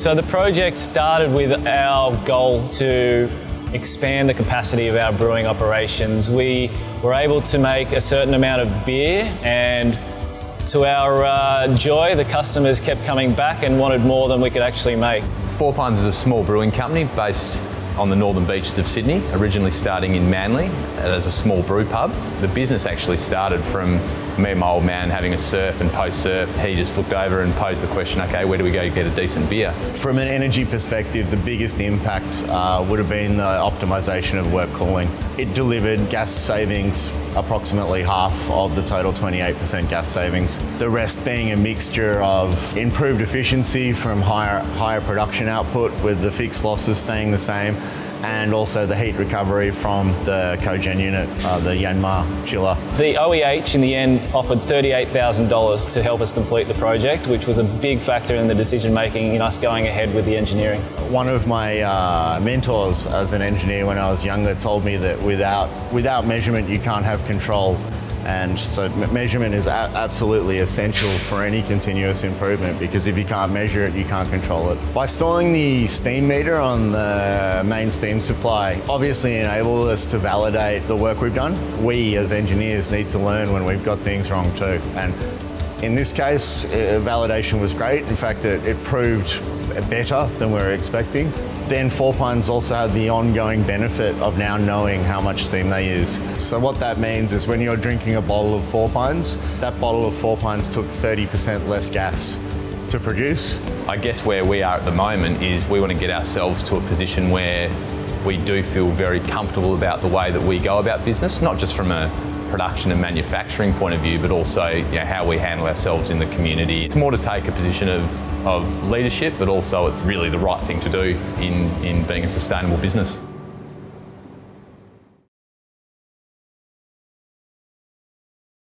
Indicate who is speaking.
Speaker 1: So the project started with our goal to expand the capacity of our brewing operations. We were able to make a certain amount of beer and to our uh, joy, the customers kept coming back and wanted more than we could actually make.
Speaker 2: Four Pines is a small brewing company based on the northern beaches of Sydney, originally starting in Manly as a small brew pub. The business actually started from me and my old man having a surf and post-surf. He just looked over and posed the question, okay, where do we go to get a decent beer?
Speaker 3: From an energy perspective, the biggest impact uh, would have been the optimisation of wort cooling. It delivered gas savings approximately half of the total 28% gas savings. The rest being a mixture of improved efficiency from higher, higher production output with the fixed losses staying the same and also the heat recovery from the cogen unit, uh, the Yanmar chiller.
Speaker 1: The OEH in the end offered $38,000 to help us complete the project, which was a big factor in the decision making in us going ahead with the engineering.
Speaker 3: One of my uh, mentors as an engineer when I was younger told me that without, without measurement you can't have control and so measurement is absolutely essential for any continuous improvement because if you can't measure it, you can't control it. By installing the steam meter on the main steam supply, obviously enables us to validate the work we've done. We as engineers need to learn when we've got things wrong too. And in this case, uh, validation was great. In fact, it, it proved better than we were expecting. Then Four Pines also had the ongoing benefit of now knowing how much steam they use. So what that means is when you're drinking a bottle of Four Pines, that bottle of Four Pines took 30% less gas to produce.
Speaker 2: I guess where we are at the moment is we want to get ourselves to a position where we do feel very comfortable about the way that we go about business, not just from a production and manufacturing point of view, but also you know, how we handle ourselves in the community. It's more to take a position of, of leadership, but also it's really the right thing to do in, in being a sustainable business.